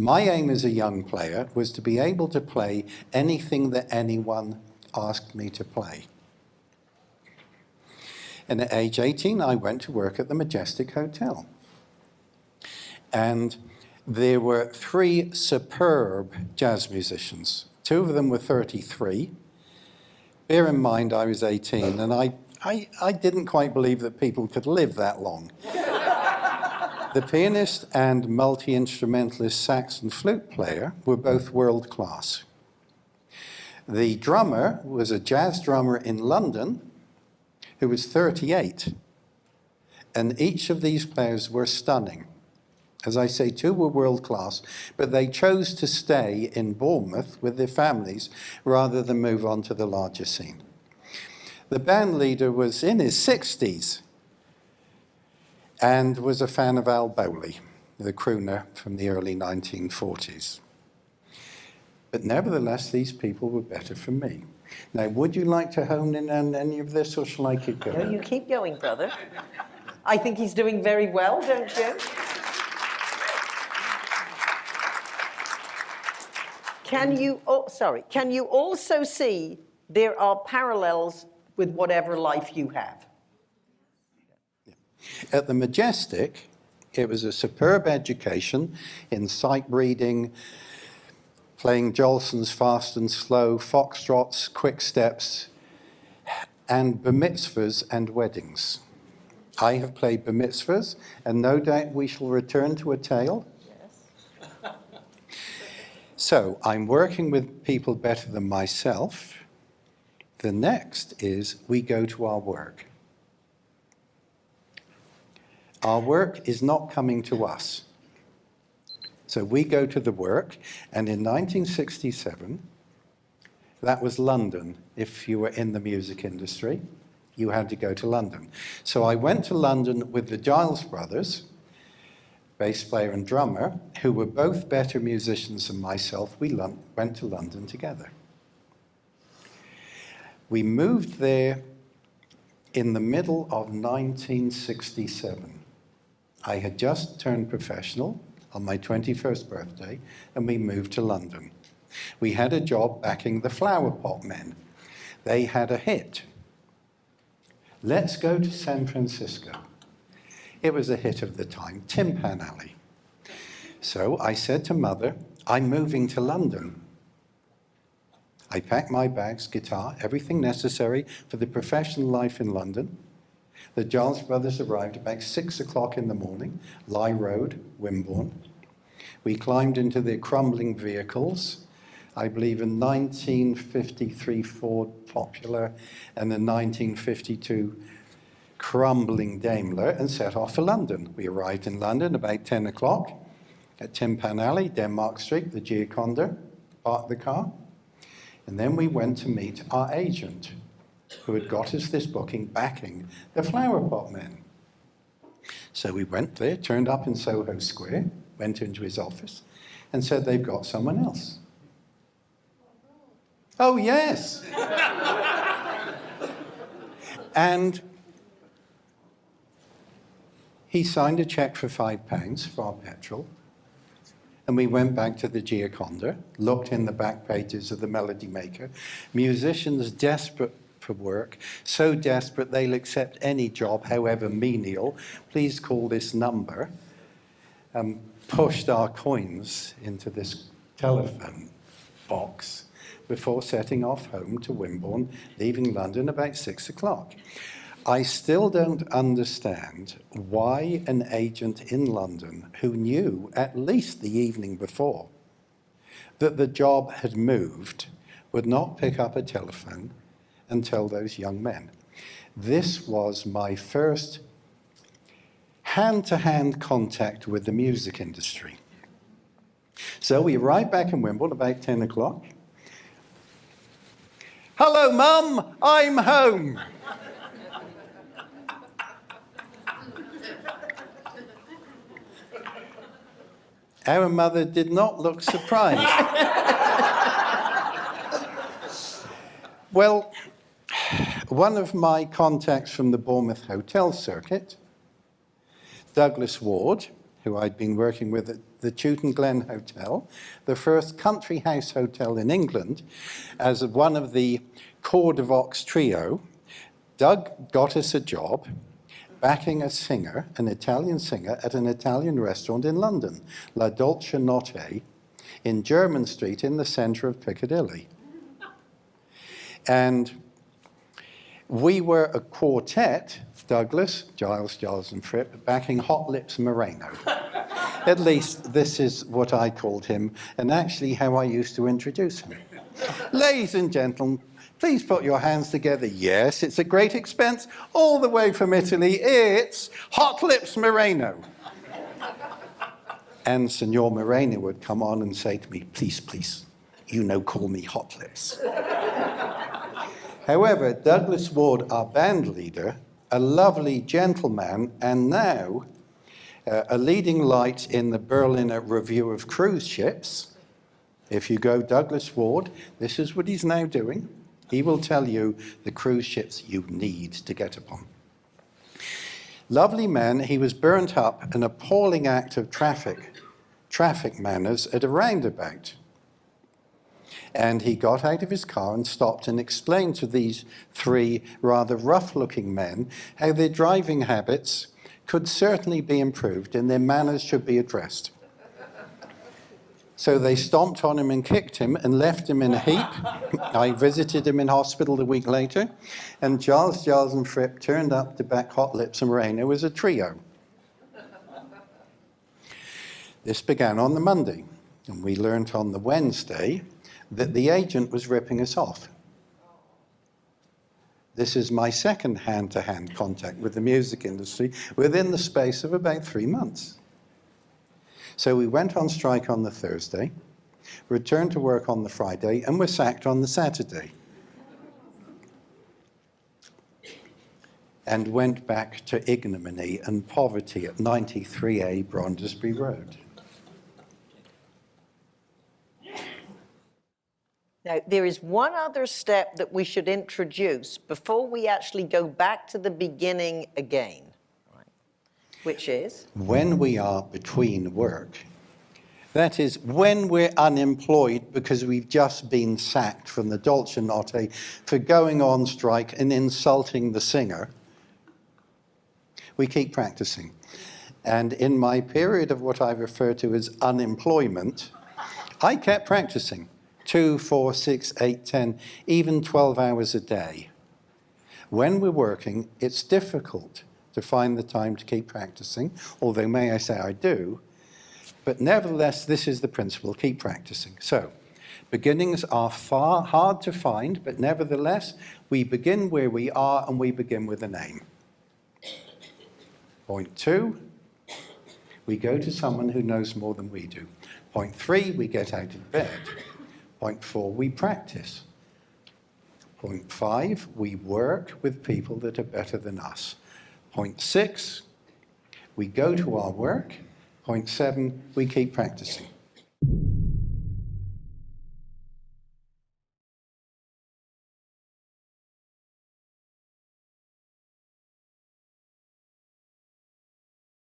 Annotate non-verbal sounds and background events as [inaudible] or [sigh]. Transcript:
My aim as a young player was to be able to play anything that anyone asked me to play. And at age 18, I went to work at the Majestic Hotel. And there were three superb jazz musicians. Two of them were 33. Bear in mind, I was 18, and I, I, I didn't quite believe that people could live that long. The pianist and multi-instrumentalist sax and flute player were both world class. The drummer was a jazz drummer in London who was 38. And each of these players were stunning. As I say, two were world class, but they chose to stay in Bournemouth with their families rather than move on to the larger scene. The band leader was in his 60s and was a fan of Al Bowlly, the crooner from the early 1940s. But nevertheless, these people were better for me. Now, would you like to hone in on any of this, or shall I keep going? No, you keep going, brother. I think he's doing very well, don't you? Can you, oh, sorry, can you also see there are parallels with whatever life you have? At the Majestic, it was a superb education in sight reading, playing waltzes Fast and Slow, Foxtrots, Quick Steps, and bar mitzvahs and weddings. I have played bar mitzvahs, and no doubt we shall return to a tale. Yes. so I'm working with people better than myself. The next is we go to our work. Our work is not coming to us. So we go to the work, and in 1967, that was London. If you were in the music industry, you had to go to London. So I went to London with the Giles brothers, bass player and drummer, who were both better musicians than myself. We went to London together. We moved there in the middle of 1967. I had just turned professional on my 21st birthday, and we moved to London. We had a job backing the Flower Pot Men. They had a hit. Let's go to San Francisco. It was a hit of the time, Tin Pan Alley. So I said to mother, I'm moving to London. I packed my bags, guitar, everything necessary for the professional life in London. The Giles brothers arrived about six o'clock in the morning, Lye Road, Wimborne. We climbed into their crumbling vehicles, I believe a 1953 Ford Popular and a 1952 crumbling Daimler and set off for London. We arrived in London about 10 o'clock at Tin Pan Alley, Denmark Street, the Gioconda, parked the car. And then we went to meet our agent, who had got us this booking backing the Flower Pot Men. So we went there, turned up in Soho Square, went into his office, and said they've got someone else. Oh, yes. [laughs] and he signed a check for five pounds for our petrol. And we went back to the Gioconda, looked in the back pages of the Melody Maker. Musicians desperate for work, so desperate they'll accept any job, however menial. Please call this number. Um, pushed our coins into this telephone box before setting off home to Wimborne, leaving London about six o'clock. I still don't understand why an agent in London who knew at least the evening before that the job had moved would not pick up a telephone and tell those young men. This was my first hand-to-hand -hand contact with the music industry. So we arrived back in Wimborne about 10 o'clock. Hello, Mum, I'm home. Our mother did not look surprised. [laughs] well, one of my contacts from the Bournemouth hotel circuit, Douglas Ward, who I'd been working with at the Chewton Glen Hotel, the first country house hotel in England, as one of the Corps de Vox trio. Doug got us a job backing a singer, an Italian singer, at an Italian restaurant in London, La Dolce Notte, in Jermyn Street in the centre of Piccadilly. And we were a quartet, Douglas, Giles, Giles and Fripp, backing Hot Lips Moreno. [laughs] At least this is what I called him, and actually how I used to introduce him. Ladies and gentlemen, please put your hands together. Yes, it's a great expense, all the way from Italy. It's Hot Lips Moreno. [laughs] And Signor Moreno would come on and say to me, please, please, you know, call me Hot Lips. [laughs] However, Douglas Ward, our band leader, a lovely gentleman, and now uh, a leading light in the Berlitz Review of Cruise Ships. If you go Douglas Ward, this is what he's now doing. He will tell you the cruise ships you need to get upon. Lovely man, he was burnt up an appalling act of traffic, traffic manners at a roundabout. And he got out of his car and stopped and explained to these three rather rough-looking men how their driving habits could certainly be improved and their manners should be addressed. So they stomped on him and kicked him and left him in a heap. [laughs] I visited him in hospital a week later, and Giles, Giles and Fripp turned up to back Hot Lips and Moreno as a trio. This began on the Monday, and we learnt on the Wednesday that the agent was ripping us off. This is my second hand-to-hand contact with the music industry within the space of about three months. So we went on strike on the Thursday, returned to work on the Friday, and were sacked on the Saturday. And went back to ignominy and poverty at 93A Brondesbury Road. Now, there is one other step that we should introduce before we actually go back to the beginning again, right? which is? When we are between work, that is, when we're unemployed because we've just been sacked from the Dolce Notte for going on strike and insulting the singer, we keep practicing. And in my period of what I refer to as unemployment, I kept practicing two, four, six, eight, ten, even 12 hours a day. When we're working, it's difficult to find the time to keep practicing, although may I say I do, but nevertheless, this is the principle, keep practicing. So, beginnings are far hard to find, but nevertheless, we begin where we are and we begin with a name. Point two, we go to someone who knows more than we do. Point three, we get out of bed. Point four, we practice. Point five, we work with people that are better than us. Point six, we go to our work. Point seven, we keep practicing.